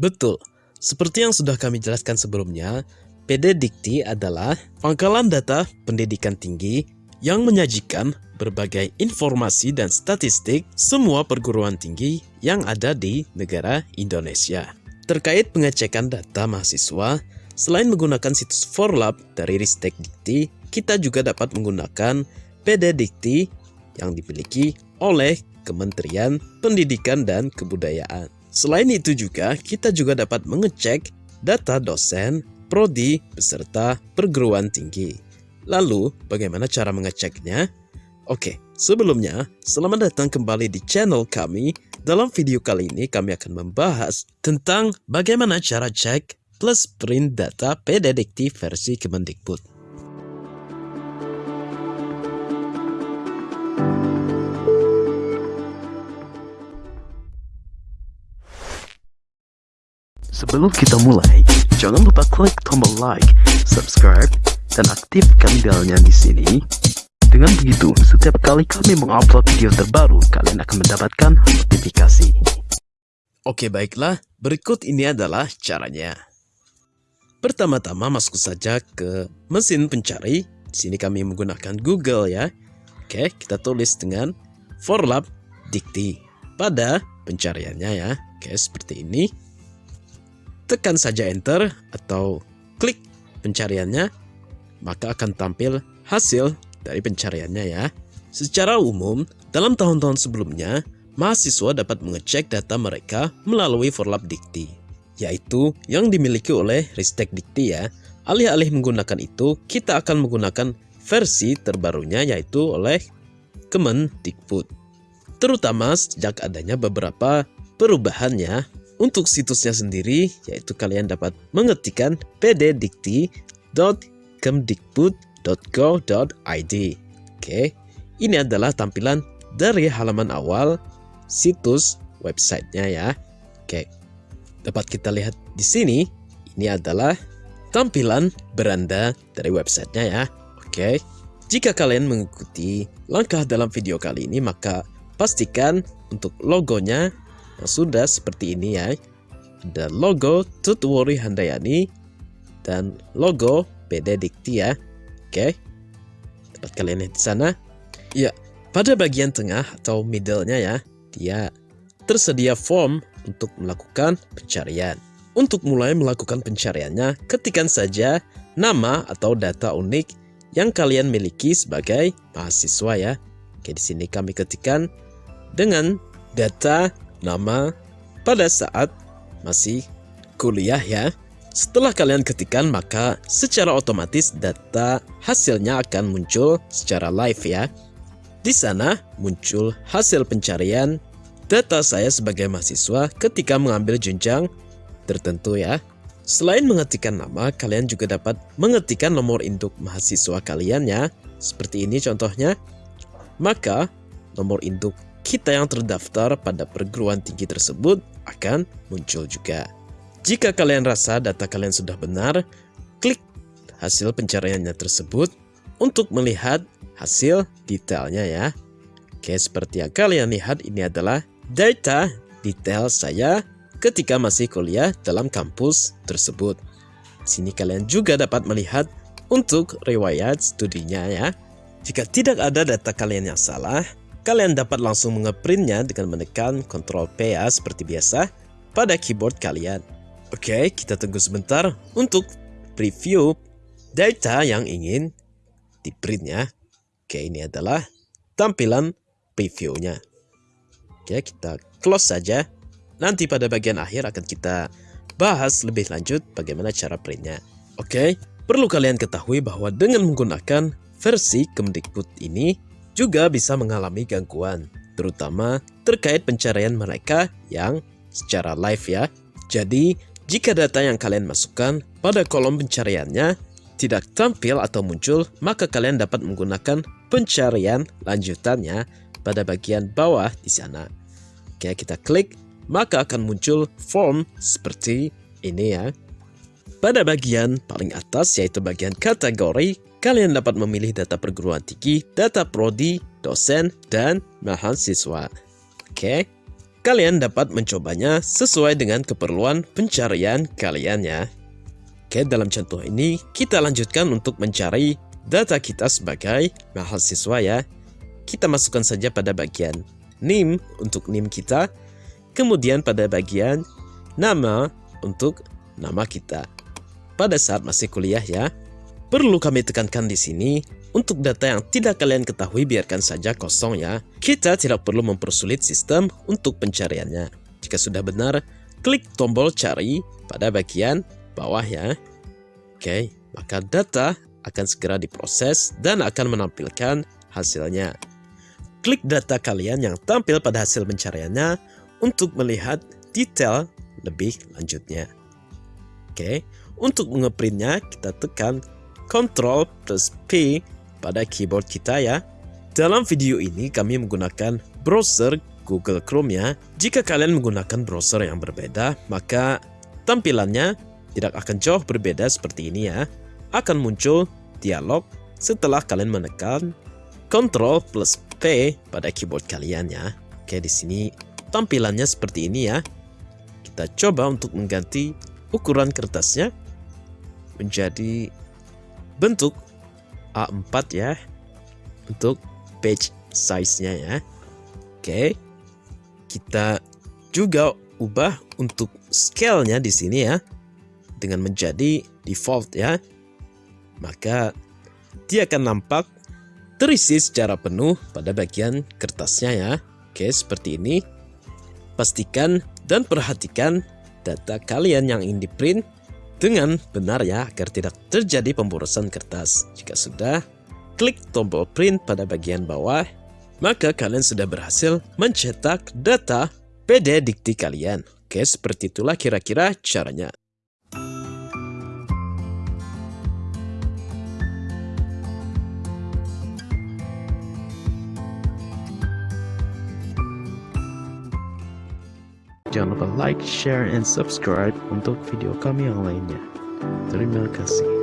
Betul, seperti yang sudah kami jelaskan sebelumnya, PD adalah pangkalan data pendidikan tinggi yang menyajikan berbagai informasi dan statistik semua perguruan tinggi yang ada di negara Indonesia. Terkait pengecekan data mahasiswa, selain menggunakan situs Forlab dari Ristek Dikti, kita juga dapat menggunakan PD yang dimiliki oleh Kementerian Pendidikan dan Kebudayaan. Selain itu juga, kita juga dapat mengecek data dosen, prodi, beserta perguruan tinggi. Lalu, bagaimana cara mengeceknya? Oke, sebelumnya, selamat datang kembali di channel kami. Dalam video kali ini, kami akan membahas tentang bagaimana cara cek plus print data PDDikti versi Kemendikbud. Sebelum kita mulai, jangan lupa klik tombol like, subscribe, dan aktifkan belnya di sini. Dengan begitu, setiap kali kami mengupload video terbaru, kalian akan mendapatkan notifikasi. Oke baiklah, berikut ini adalah caranya. Pertama-tama masuk saja ke mesin pencari. Di sini kami menggunakan Google ya. Oke, kita tulis dengan Forlab Dikti pada pencariannya ya. Oke, seperti ini. Tekan saja enter atau klik pencariannya maka akan tampil hasil dari pencariannya ya. Secara umum, dalam tahun-tahun sebelumnya, mahasiswa dapat mengecek data mereka melalui Forlab Dikti, yaitu yang dimiliki oleh Ristek Dikti ya. Alih-alih menggunakan itu, kita akan menggunakan versi terbarunya yaitu oleh Kemendikbud. Terutama sejak adanya beberapa perubahannya untuk situsnya sendiri, yaitu kalian dapat mengetikkan pddikti.com kemdikbud.go.id. Oke, ini adalah tampilan dari halaman awal situs websitenya ya. Oke, dapat kita lihat di sini, ini adalah tampilan beranda dari websitenya ya. Oke, jika kalian mengikuti langkah dalam video kali ini, maka pastikan untuk logonya yang sudah seperti ini ya. Ada logo Tutwori Handayani dan logo PD Dikti ya. Oke. Dapat kalian lihat di sana. Ya, pada bagian tengah atau middle-nya ya, dia tersedia form untuk melakukan pencarian. Untuk mulai melakukan pencariannya, ketikkan saja nama atau data unik yang kalian miliki sebagai mahasiswa ya. Oke, di sini kami ketikkan dengan data nama pada saat masih kuliah ya. Setelah kalian ketikkan, maka secara otomatis data hasilnya akan muncul secara live ya. Di sana muncul hasil pencarian data saya sebagai mahasiswa ketika mengambil jenjang tertentu ya. Selain mengetikkan nama, kalian juga dapat mengetikkan nomor induk mahasiswa kalian ya. Seperti ini contohnya. Maka, nomor induk kita yang terdaftar pada perguruan tinggi tersebut akan muncul juga. Jika kalian rasa data kalian sudah benar, klik hasil pencariannya tersebut untuk melihat hasil detailnya ya. Oke, seperti yang kalian lihat ini adalah data detail saya ketika masih kuliah dalam kampus tersebut. Sini kalian juga dapat melihat untuk riwayat studinya ya. Jika tidak ada data kalian yang salah, kalian dapat langsung mengeprintnya dengan menekan Ctrl P ya seperti biasa pada keyboard kalian. Oke, kita tunggu sebentar untuk preview data yang ingin di print ya. Oke, ini adalah tampilan previewnya. Oke, kita close saja. Nanti pada bagian akhir akan kita bahas lebih lanjut bagaimana cara printnya. Oke, perlu kalian ketahui bahwa dengan menggunakan versi Kemdikbud ini juga bisa mengalami gangguan, terutama terkait pencarian mereka yang secara live ya. Jadi, jika data yang kalian masukkan pada kolom pencariannya tidak tampil atau muncul, maka kalian dapat menggunakan pencarian lanjutannya pada bagian bawah di sana. Oke, kita klik, maka akan muncul form seperti ini ya. Pada bagian paling atas yaitu bagian kategori, kalian dapat memilih data perguruan tinggi, data prodi, dosen, dan mahasiswa. Oke, Kalian dapat mencobanya sesuai dengan keperluan pencarian kalian ya. Oke, dalam contoh ini kita lanjutkan untuk mencari data kita sebagai mahasiswa ya. Kita masukkan saja pada bagian NIM untuk NIM kita, kemudian pada bagian nama untuk nama kita. Pada saat masih kuliah ya, perlu kami tekankan di sini untuk data yang tidak kalian ketahui biarkan saja kosong ya. Kita tidak perlu mempersulit sistem untuk pencariannya. Jika sudah benar, klik tombol cari pada bagian bawah ya. Oke, maka data akan segera diproses dan akan menampilkan hasilnya. Klik data kalian yang tampil pada hasil pencariannya untuk melihat detail lebih lanjutnya. Oke, untuk mengeprintnya kita tekan Ctrl plus P pada keyboard kita ya. Dalam video ini kami menggunakan browser Google Chrome ya. Jika kalian menggunakan browser yang berbeda, maka tampilannya tidak akan jauh berbeda seperti ini ya. Akan muncul dialog setelah kalian menekan Ctrl plus P pada keyboard kalian ya. Oke, di sini tampilannya seperti ini ya. Kita coba untuk mengganti ukuran kertasnya menjadi bentuk A4 ya untuk page size-nya ya. Oke. Kita juga ubah untuk scale-nya di sini ya dengan menjadi default ya. Maka dia akan nampak terisi secara penuh pada bagian kertasnya ya. Oke, seperti ini. Pastikan dan perhatikan data kalian yang ingin di print dengan benar ya agar tidak terjadi pemborosan kertas. Jika sudah, klik tombol print pada bagian bawah, maka kalian sudah berhasil mencetak data PD dikti kalian. Oke, seperti itulah kira-kira caranya. Jangan lupa like, share, and subscribe untuk video kami yang lainnya. Terima kasih.